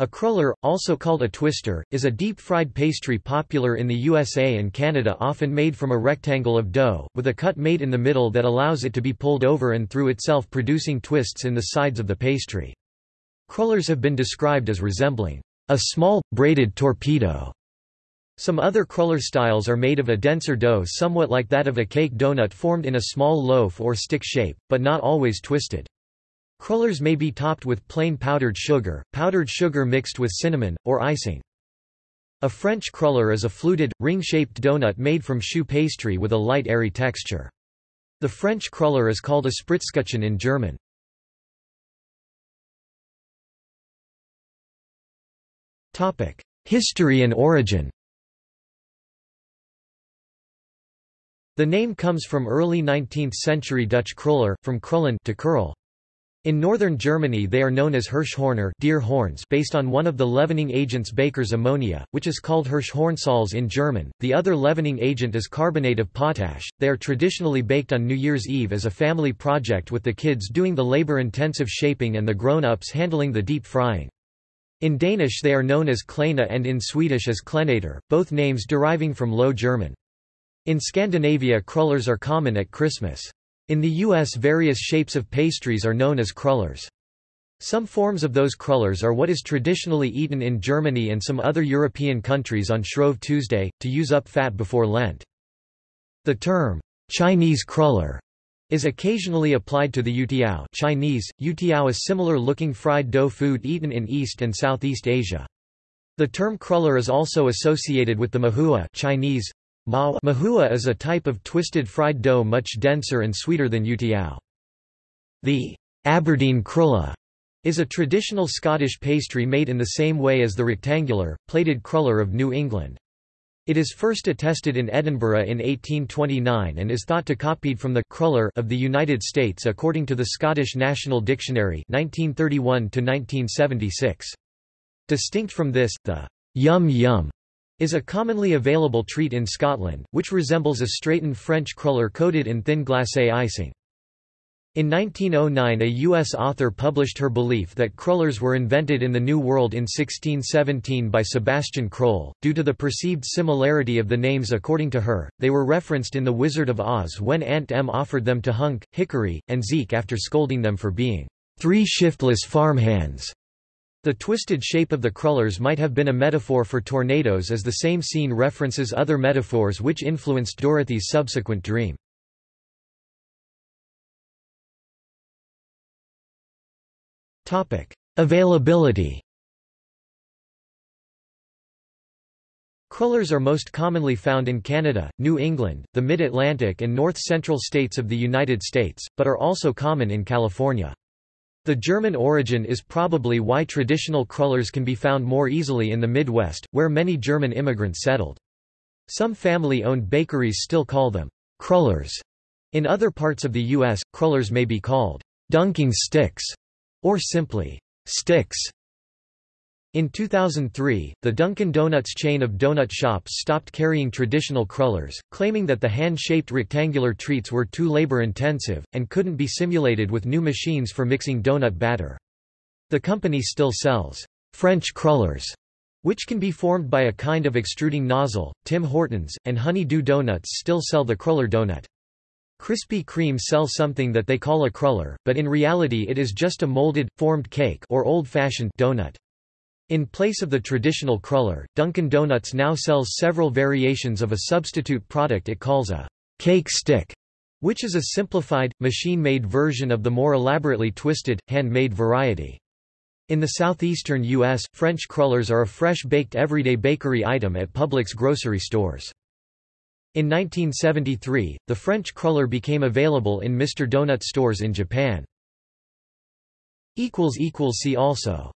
A cruller, also called a twister, is a deep-fried pastry popular in the USA and Canada often made from a rectangle of dough, with a cut made in the middle that allows it to be pulled over and through itself producing twists in the sides of the pastry. Crullers have been described as resembling a small, braided torpedo. Some other cruller styles are made of a denser dough somewhat like that of a cake donut formed in a small loaf or stick shape, but not always twisted. Crullers may be topped with plain powdered sugar, powdered sugar mixed with cinnamon, or icing. A French cruller is a fluted, ring-shaped donut made from choux pastry with a light airy texture. The French cruller is called a Spritzkuchen in German. History and origin The name comes from early 19th-century Dutch kruller, from krullen to curl. In northern Germany they are known as Hirschhorner deer horns based on one of the leavening agents Baker's ammonia, which is called Hirschhornsalz in German. The other leavening agent is carbonate of potash. They are traditionally baked on New Year's Eve as a family project with the kids doing the labor-intensive shaping and the grown-ups handling the deep frying. In Danish they are known as klejner and in Swedish as klenäter, both names deriving from Low German. In Scandinavia crullers are common at Christmas. In the U.S. various shapes of pastries are known as crullers. Some forms of those crullers are what is traditionally eaten in Germany and some other European countries on Shrove Tuesday, to use up fat before Lent. The term, Chinese cruller, is occasionally applied to the youtiao Chinese, youtiao is similar-looking fried dough food eaten in East and Southeast Asia. The term cruller is also associated with the mahua Chinese, Mahua is a type of twisted fried dough much denser and sweeter than youtiao. The Aberdeen crulla is a traditional Scottish pastry made in the same way as the rectangular, plaited cruller of New England. It is first attested in Edinburgh in 1829 and is thought to copied from the cruller of the United States according to the Scottish National Dictionary 1931 -1976. Distinct from this, the yum yum is a commonly available treat in Scotland, which resembles a straightened French cruller coated in thin glacé icing. In 1909 a U.S. author published her belief that crullers were invented in the New World in 1617 by Sebastian Kroll. Due to the perceived similarity of the names according to her, they were referenced in The Wizard of Oz when Aunt Em offered them to Hunk, Hickory, and Zeke after scolding them for being three shiftless farmhands. The twisted shape of the crullers might have been a metaphor for tornadoes as the same scene references other metaphors which influenced Dorothy's subsequent dream. Availability Crullers are most commonly found in Canada, New England, the Mid-Atlantic and north-central states of the United States, but are also common in California. The German origin is probably why traditional crullers can be found more easily in the Midwest, where many German immigrants settled. Some family-owned bakeries still call them crullers. In other parts of the U.S., crullers may be called dunking sticks or simply sticks. In 2003, the Dunkin' Donuts chain of donut shops stopped carrying traditional crullers, claiming that the hand-shaped rectangular treats were too labor-intensive, and couldn't be simulated with new machines for mixing donut batter. The company still sells French crullers, which can be formed by a kind of extruding nozzle. Tim Hortons, and Honey Dew Donuts still sell the cruller donut. Krispy Kreme sells something that they call a cruller, but in reality it is just a molded, formed cake or old-fashioned donut. In place of the traditional cruller, Dunkin' Donuts now sells several variations of a substitute product it calls a cake stick, which is a simplified, machine-made version of the more elaborately twisted, hand-made variety. In the southeastern U.S., French crullers are a fresh-baked everyday bakery item at Publix grocery stores. In 1973, the French cruller became available in Mr. Donut stores in Japan. See also